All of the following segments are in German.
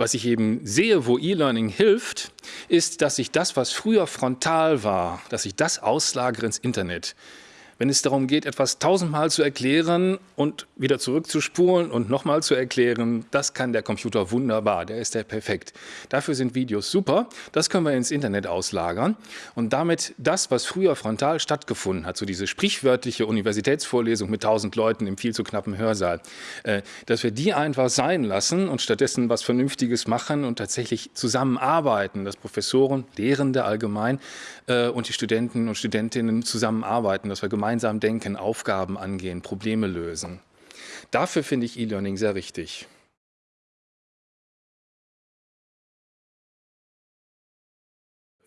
Was ich eben sehe, wo E-Learning hilft, ist, dass ich das, was früher frontal war, dass ich das auslagere ins Internet wenn es darum geht, etwas tausendmal zu erklären und wieder zurückzuspulen und nochmal zu erklären, das kann der Computer wunderbar, der ist der perfekt. Dafür sind Videos super, das können wir ins Internet auslagern. Und damit das, was früher frontal stattgefunden hat, so diese sprichwörtliche Universitätsvorlesung mit tausend Leuten im viel zu knappen Hörsaal, äh, dass wir die einfach sein lassen und stattdessen was Vernünftiges machen und tatsächlich zusammenarbeiten, dass Professoren, Lehrende allgemein äh, und die Studenten und Studentinnen zusammenarbeiten, dass wir gemeinsam gemeinsam denken, Aufgaben angehen, Probleme lösen. Dafür finde ich E-Learning sehr richtig.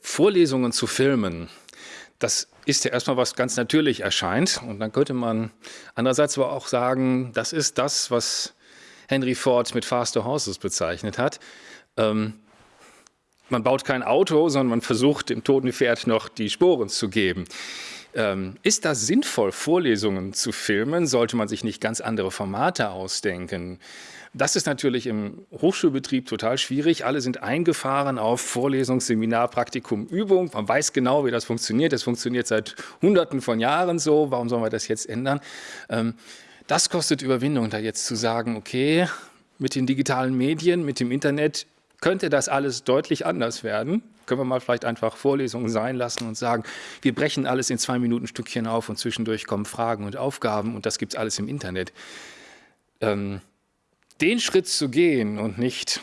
Vorlesungen zu filmen, das ist ja erstmal was ganz natürlich erscheint. Und dann könnte man andererseits aber auch sagen, das ist das, was Henry Ford mit Faster Horses bezeichnet hat. Ähm, man baut kein Auto, sondern man versucht dem toten Pferd noch die Sporen zu geben. Ähm, ist das sinnvoll, Vorlesungen zu filmen? Sollte man sich nicht ganz andere Formate ausdenken? Das ist natürlich im Hochschulbetrieb total schwierig. Alle sind eingefahren auf Vorlesung, Seminar, Praktikum, Übung. Man weiß genau, wie das funktioniert. Das funktioniert seit Hunderten von Jahren so. Warum sollen wir das jetzt ändern? Ähm, das kostet Überwindung, da jetzt zu sagen, okay, mit den digitalen Medien, mit dem Internet könnte das alles deutlich anders werden. Können wir mal vielleicht einfach Vorlesungen sein lassen und sagen, wir brechen alles in zwei Minuten Stückchen auf und zwischendurch kommen Fragen und Aufgaben und das gibt es alles im Internet. Ähm, den Schritt zu gehen und nicht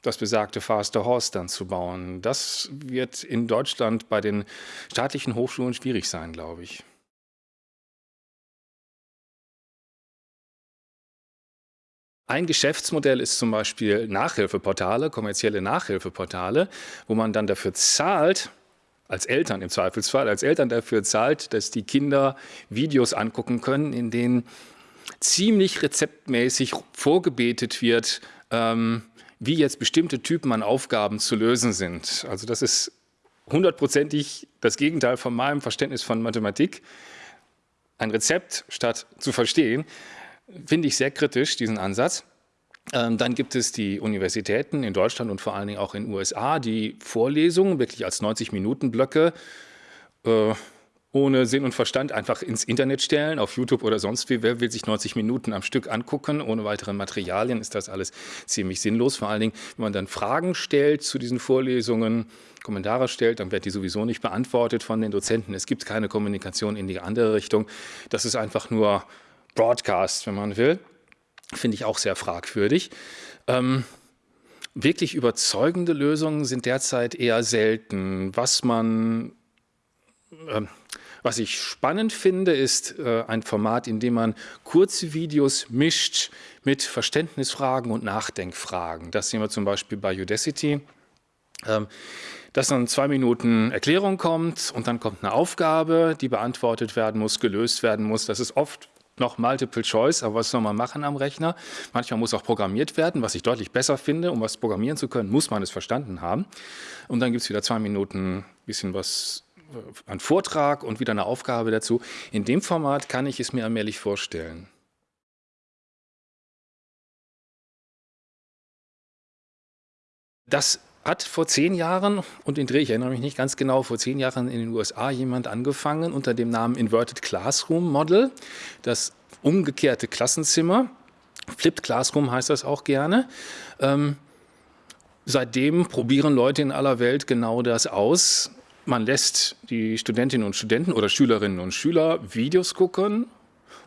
das besagte Faster Horse dann zu bauen, das wird in Deutschland bei den staatlichen Hochschulen schwierig sein, glaube ich. Ein Geschäftsmodell ist zum Beispiel Nachhilfeportale, kommerzielle Nachhilfeportale, wo man dann dafür zahlt, als Eltern im Zweifelsfall, als Eltern dafür zahlt, dass die Kinder Videos angucken können, in denen ziemlich rezeptmäßig vorgebetet wird, ähm, wie jetzt bestimmte Typen an Aufgaben zu lösen sind. Also das ist hundertprozentig das Gegenteil von meinem Verständnis von Mathematik. Ein Rezept statt zu verstehen, finde ich sehr kritisch, diesen Ansatz. Ähm, dann gibt es die Universitäten in Deutschland und vor allen Dingen auch in den USA, die Vorlesungen wirklich als 90-Minuten-Blöcke äh, ohne Sinn und Verstand einfach ins Internet stellen, auf YouTube oder sonst wie. Wer will sich 90 Minuten am Stück angucken, ohne weitere Materialien, ist das alles ziemlich sinnlos. Vor allen Dingen, wenn man dann Fragen stellt zu diesen Vorlesungen, Kommentare stellt, dann wird die sowieso nicht beantwortet von den Dozenten. Es gibt keine Kommunikation in die andere Richtung. Das ist einfach nur Broadcast, wenn man will. Finde ich auch sehr fragwürdig. Ähm, wirklich überzeugende Lösungen sind derzeit eher selten. Was man, äh, was ich spannend finde, ist äh, ein Format, in dem man kurze Videos mischt mit Verständnisfragen und Nachdenkfragen. Das sehen wir zum Beispiel bei Udacity. Ähm, dass dann zwei Minuten Erklärung kommt und dann kommt eine Aufgabe, die beantwortet werden muss, gelöst werden muss. Das ist oft noch Multiple Choice, aber was soll man machen am Rechner? Manchmal muss auch programmiert werden, was ich deutlich besser finde. Um was programmieren zu können, muss man es verstanden haben. Und dann gibt es wieder zwei Minuten bisschen was äh, ein Vortrag und wieder eine Aufgabe dazu. In dem Format kann ich es mir allmählich vorstellen. Das hat vor zehn Jahren, und den Dreh, ich erinnere mich nicht ganz genau, vor zehn Jahren in den USA jemand angefangen unter dem Namen Inverted Classroom Model, das umgekehrte Klassenzimmer. Flipped Classroom heißt das auch gerne. Ähm, seitdem probieren Leute in aller Welt genau das aus. Man lässt die Studentinnen und Studenten oder Schülerinnen und Schüler Videos gucken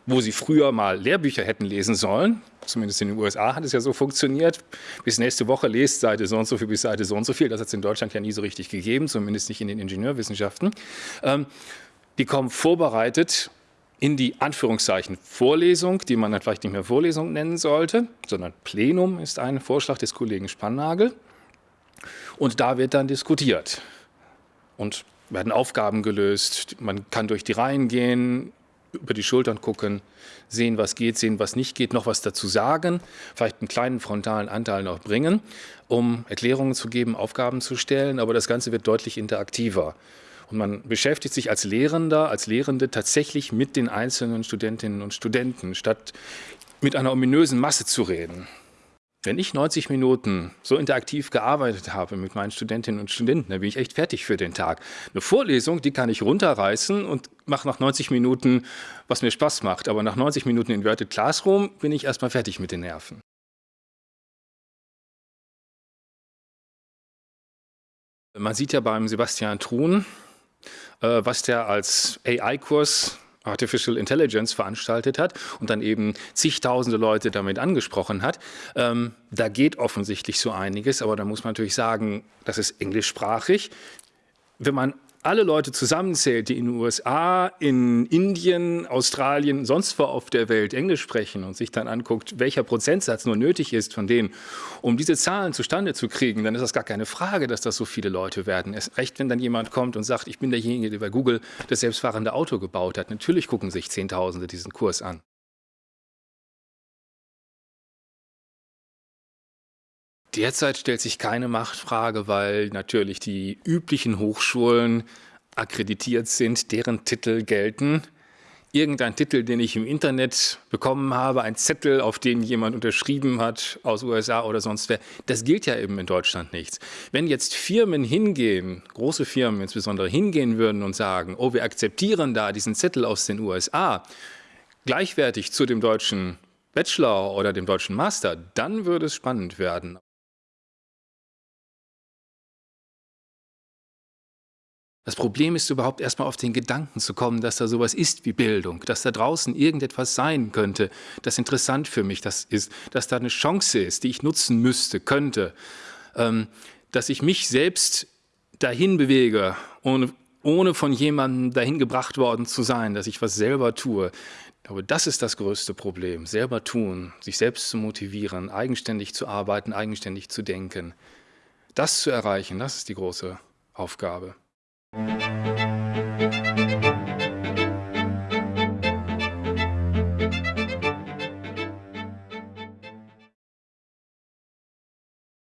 wo sie früher mal Lehrbücher hätten lesen sollen, zumindest in den USA hat es ja so funktioniert, bis nächste Woche lest Seite so und so viel bis Seite so und so viel, das hat es in Deutschland ja nie so richtig gegeben, zumindest nicht in den Ingenieurwissenschaften. Ähm, die kommen vorbereitet in die Anführungszeichen Vorlesung, die man dann vielleicht nicht mehr Vorlesung nennen sollte, sondern Plenum ist ein Vorschlag des Kollegen Spannagel. Und da wird dann diskutiert und werden Aufgaben gelöst, man kann durch die Reihen gehen, über die Schultern gucken, sehen, was geht, sehen, was nicht geht, noch was dazu sagen, vielleicht einen kleinen frontalen Anteil noch bringen, um Erklärungen zu geben, Aufgaben zu stellen, aber das Ganze wird deutlich interaktiver. Und man beschäftigt sich als Lehrender, als Lehrende tatsächlich mit den einzelnen Studentinnen und Studenten, statt mit einer ominösen Masse zu reden. Wenn ich 90 Minuten so interaktiv gearbeitet habe mit meinen Studentinnen und Studenten, dann bin ich echt fertig für den Tag. Eine Vorlesung, die kann ich runterreißen und mache nach 90 Minuten, was mir Spaß macht. Aber nach 90 Minuten Inverted Classroom bin ich erstmal fertig mit den Nerven. Man sieht ja beim Sebastian Truhn, äh, was der als AI-Kurs Artificial Intelligence veranstaltet hat und dann eben zigtausende Leute damit angesprochen hat. Ähm, da geht offensichtlich so einiges, aber da muss man natürlich sagen, das ist englischsprachig. Wenn man alle Leute zusammenzählt, die in den USA, in Indien, Australien, sonst wo auf der Welt Englisch sprechen und sich dann anguckt, welcher Prozentsatz nur nötig ist von denen, um diese Zahlen zustande zu kriegen, dann ist das gar keine Frage, dass das so viele Leute werden. Erst recht, wenn dann jemand kommt und sagt, ich bin derjenige, der bei Google das selbstfahrende Auto gebaut hat. Natürlich gucken sich Zehntausende diesen Kurs an. Derzeit stellt sich keine Machtfrage, weil natürlich die üblichen Hochschulen akkreditiert sind, deren Titel gelten. Irgendein Titel, den ich im Internet bekommen habe, ein Zettel, auf den jemand unterschrieben hat aus USA oder sonst wer, das gilt ja eben in Deutschland nichts. Wenn jetzt Firmen hingehen, große Firmen insbesondere hingehen würden und sagen, oh, wir akzeptieren da diesen Zettel aus den USA, gleichwertig zu dem deutschen Bachelor oder dem deutschen Master, dann würde es spannend werden. Das Problem ist überhaupt erstmal auf den Gedanken zu kommen, dass da sowas ist wie Bildung, dass da draußen irgendetwas sein könnte, das interessant für mich das ist, dass da eine Chance ist, die ich nutzen müsste, könnte, ähm, dass ich mich selbst dahin bewege, ohne, ohne von jemandem dahin gebracht worden zu sein, dass ich was selber tue. Aber das ist das größte Problem, selber tun, sich selbst zu motivieren, eigenständig zu arbeiten, eigenständig zu denken. Das zu erreichen, das ist die große Aufgabe.